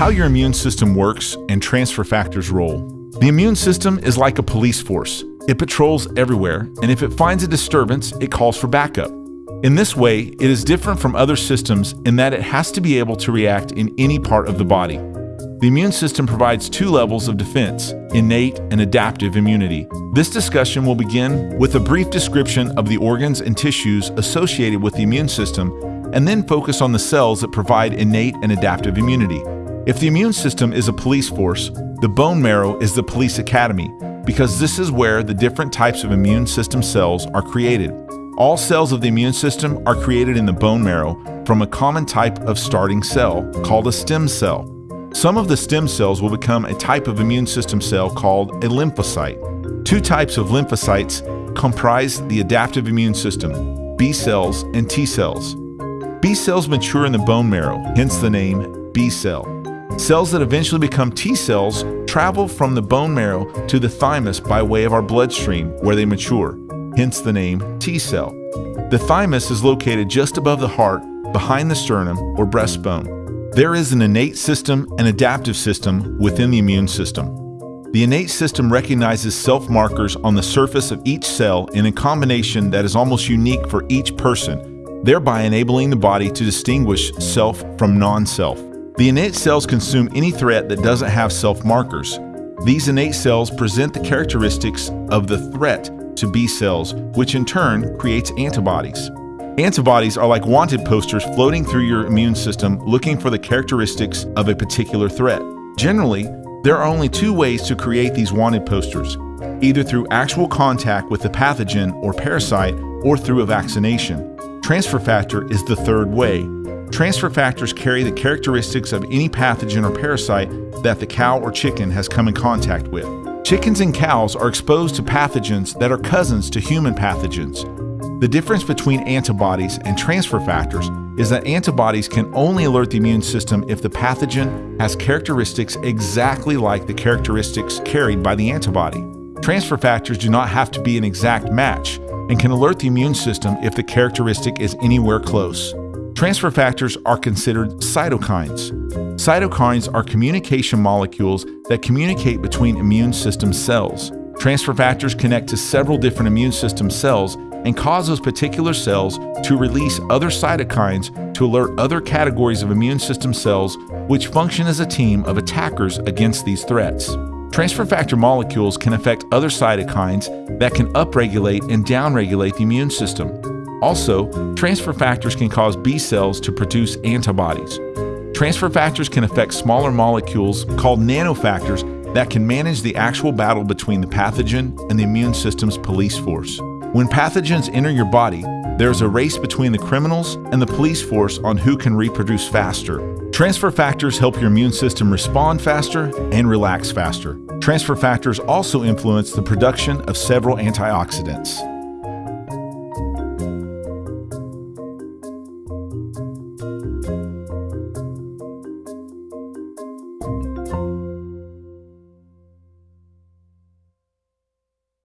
how your immune system works and transfer factors' role. The immune system is like a police force. It patrols everywhere, and if it finds a disturbance, it calls for backup. In this way, it is different from other systems in that it has to be able to react in any part of the body. The immune system provides two levels of defense innate and adaptive immunity. This discussion will begin with a brief description of the organs and tissues associated with the immune system, and then focus on the cells that provide innate and adaptive immunity. If the immune system is a police force, the bone marrow is the police academy, because this is where the different types of immune system cells are created. All cells of the immune system are created in the bone marrow from a common type of starting cell called a stem cell. Some of the stem cells will become a type of immune system cell called a lymphocyte. Two types of lymphocytes comprise the adaptive immune system B cells and T cells. B cells mature in the bone marrow, hence the name B cell. Cells that eventually become T cells travel from the bone marrow to the thymus by way of our bloodstream, where they mature hence the name T cell. The thymus is located just above the heart, behind the sternum or breastbone. There is an innate system and adaptive system within the immune system. The innate system recognizes self markers on the surface of each cell in a combination that is almost unique for each person, thereby enabling the body to distinguish self from non self. The innate cells consume any threat that doesn't have self markers. These innate cells present the characteristics of the threat to B cells, which in turn creates antibodies. Antibodies are like wanted posters floating through your immune system looking for the characteristics of a particular threat. Generally, there are only two ways to create these wanted posters either through actual contact with the pathogen or parasite or through a vaccination. Transfer factor is the third way. Transfer factors carry the characteristics of any pathogen or parasite that the cow or chicken has come in contact with. Chickens and cows are exposed to pathogens that are cousins to human pathogens. The difference between antibodies and transfer factors is that antibodies can only alert the immune system if the pathogen has characteristics exactly like the characteristics carried by the antibody. Transfer factors do not have to be an exact match and can alert the immune system if the characteristic is anywhere close. Transfer factors are considered cytokines. Cytokines are communication molecules that communicate between immune system cells. Transfer factors connect to several different immune system cells and cause those particular cells to release other cytokines to alert other categories of immune system cells which function as a team of attackers against these threats. Transfer factor molecules can affect other cytokines that can upregulate and downregulate the immune system. Also, transfer factors can cause B cells to produce antibodies. Transfer factors can affect smaller molecules called nanofactors that can manage the actual battle between the pathogen and the immune system's police force. When pathogens enter your body, there's a race between the criminals and the police force on who can reproduce faster. Transfer factors help your immune system respond faster and relax faster. Transfer factors also influence the production of several antioxidants.